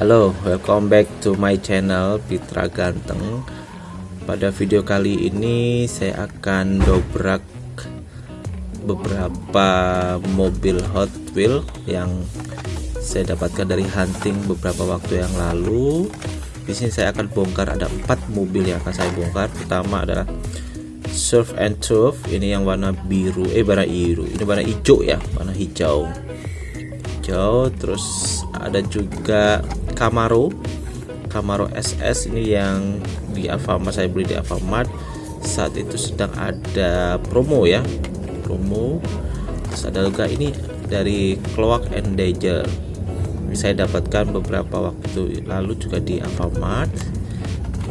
Halo, welcome back to my channel Pitra Ganteng. Pada video kali ini saya akan dobrak beberapa mobil Hot Wheel yang saya dapatkan dari hunting beberapa waktu yang lalu. Di sini saya akan bongkar ada empat mobil yang akan saya bongkar. Pertama adalah Surf and Turf, ini yang warna biru, eh warna biru, ini warna hijau ya, warna hijau. Hijau, terus ada juga Camaro Camaro SS ini yang di Alfamart saya beli di Alfamart. Saat itu sedang ada promo ya. Promo. Terus ada juga ini dari Cloak and Danger. Ini saya dapatkan beberapa waktu lalu juga di Alfamart.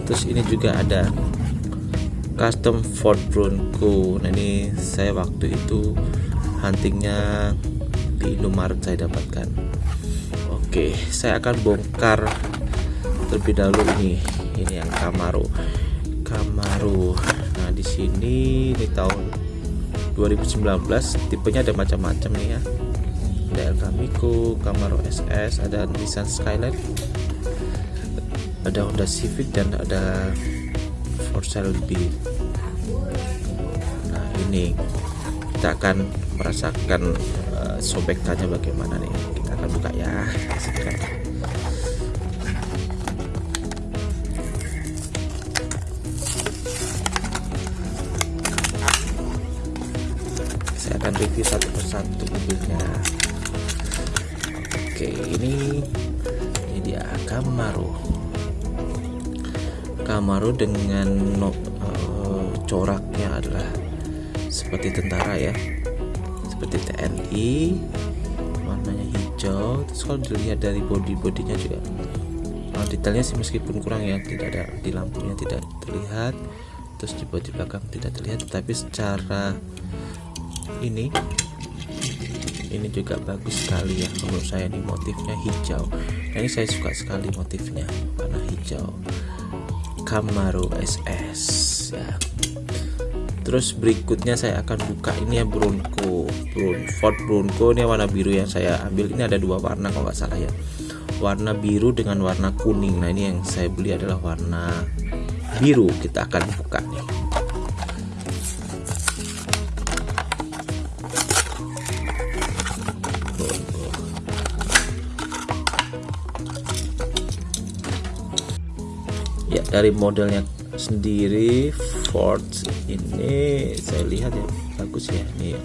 Terus ini juga ada custom Ford Bronco. Nah ini saya waktu itu huntingnya di Indomaret saya dapatkan Oke, saya akan bongkar terlebih dahulu ini. Ini yang Camaro. Camaro. Nah, di sini di tahun 2019 tipenya ada macam-macam nih ya. Ada El Camaro, Camaro SS, ada Nissan Skyline, ada Honda Civic dan ada Ford B. Nah, ini kita akan merasakan uh, sobekannya bagaimana nih akan buka ya. Saya akan review satu persatu mobilnya. Oke ini ini dia Camaro. Camaro dengan no, uh, coraknya adalah seperti tentara ya. Seperti TNI hijau terus kalau dilihat dari body bodinya juga oh, detailnya sih meskipun kurang ya tidak ada di lampunya tidak terlihat terus di bodi belakang tidak terlihat tapi secara ini ini juga bagus sekali ya menurut saya ini motifnya hijau. Nah, ini saya suka sekali motifnya warna hijau. Camaro SS ya terus berikutnya saya akan buka ini ya Bronco Bron Ford Bronco ini warna biru yang saya ambil. Ini ada dua warna kalau nggak salah ya. Warna biru dengan warna kuning. Nah ini yang saya beli adalah warna biru. Kita akan buka nih. Ya dari modelnya sendiri Ford ini saya lihat ya bagus ya. Ini ya.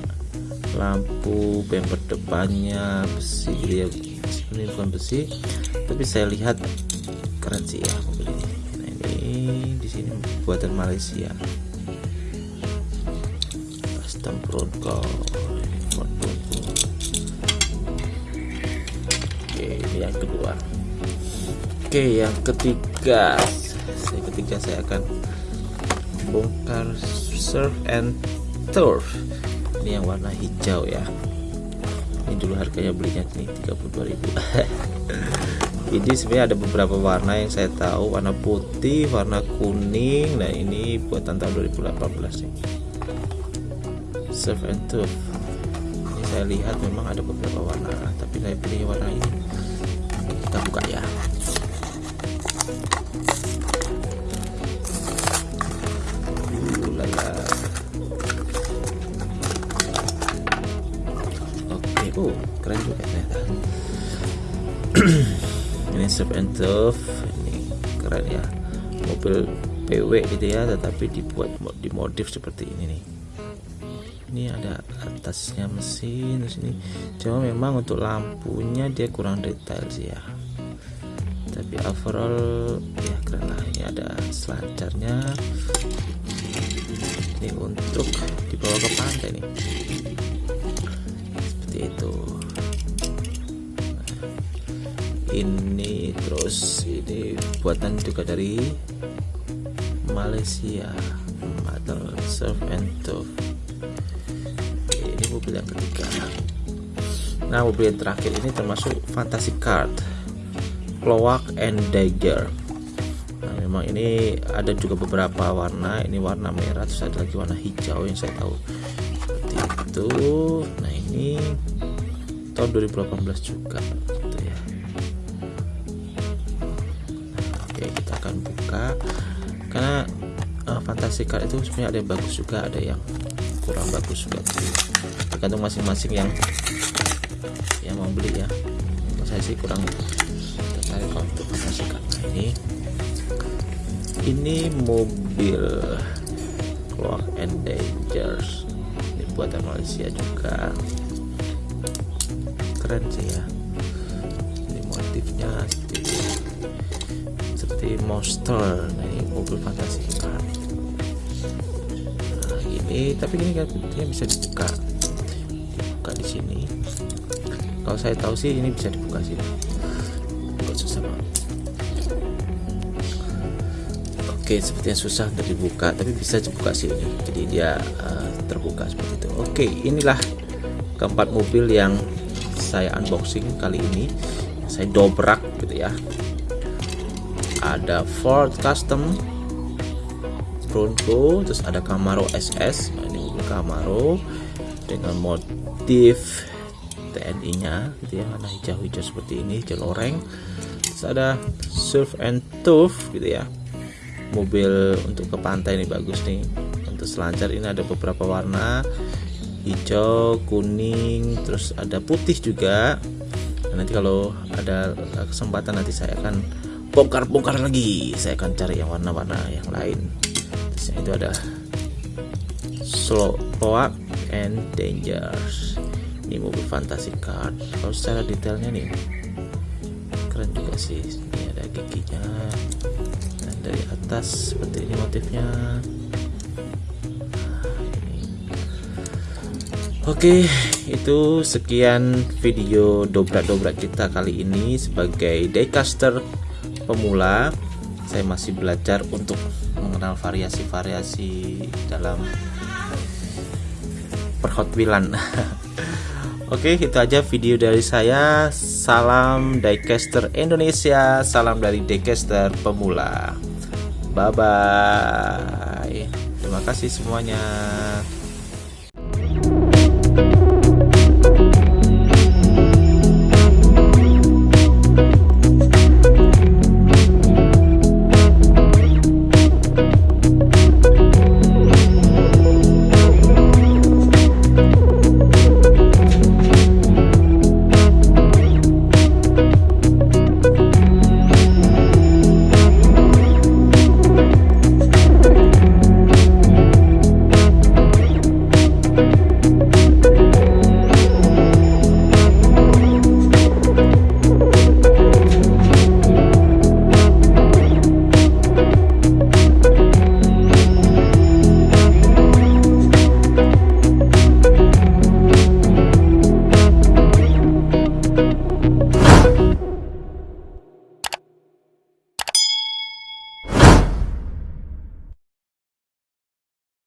lampu bumper depannya besi. Dia ini bukan besi tapi saya lihat keren sih ya mobil ini nah ini di sini buatan Malaysia. Custom Bronco oke ini yang kedua. Oke yang ketiga. Saya ketiga saya akan bongkar surf and turf. Ini yang warna hijau ya. Ini dulu harganya belinya ini 32.000 ini sebenarnya ada beberapa warna yang saya tahu. Warna putih warna kuning. Nah ini buatan tahun 2018 nih. Surf and turf. Ini saya lihat memang ada beberapa warna tapi saya pilih warna ini. Kita buka ya oh keren juga ternyata. Ini surf and turf ini keren ya. Mobil PW gitu ya tetapi dibuat dimodif seperti ini nih. Ini ada atasnya mesin terus ini. Cuma memang untuk lampunya dia kurang detail sih ya. Tapi overall ya keren lah. Ini ada selancarnya ini untuk dibawa ke pantai nih. Seperti itu. Ini terus ini buatan juga dari Malaysia atau surf and turf. Ini mobil yang ketiga. Nah mobil yang terakhir ini termasuk fantasy card Cloak and Dagger memang ini ada juga beberapa warna. Ini warna merah terus ada lagi warna hijau yang saya tahu. Seperti itu. Nah ini tahun 2018 juga. Gitu ya. Oke kita akan buka. Karena uh, fantasi card itu sebenarnya ada yang bagus juga ada yang kurang bagus juga. Tergantung masing-masing yang yang mau beli ya saya sih kurang tertarik untuk fantasi card nah, ini ini mobil Clock and Dangers. Ini buatan Malaysia juga. Keren sih ya. Ini motifnya seperti seperti monster. Nah ini mobil fantasi car nah ini tapi ini kan bisa dibuka. Dibuka di sini. Kalau saya tahu sih ini bisa dibuka sih Oke, sepertinya susah untuk dibuka, tapi bisa dibuka sih ini. Jadi dia uh, terbuka seperti itu. Oke, inilah keempat mobil yang saya unboxing kali ini. Saya dobrak gitu ya. Ada Ford Custom Bronco, terus ada Camaro SS. Nah, ini mobil Camaro dengan motif TNI-nya gitu ya, warna hijau-hijau seperti ini, hijau loreng. Terus ada Surf and Turf gitu ya mobil untuk ke pantai ini bagus nih. Untuk selancar ini ada beberapa warna hijau kuning terus ada putih juga. Nah, nanti kalau ada kesempatan nanti saya akan bongkar-bongkar lagi. Saya akan cari yang warna-warna yang lain. Terus itu ada slow up and dangers. Ini mobil fantasy car kalau secara detailnya nih keren juga sih. Ini ada giginya atas seperti ini motifnya Oke, itu sekian video dobrak-dobrak kita kali ini sebagai daycaster pemula. Saya masih belajar untuk mengenal variasi-variasi dalam perhotwheelan. Oke, itu aja video dari saya. Salam daycaster Indonesia, salam dari daycaster pemula. Bye bye. Terima kasih semuanya.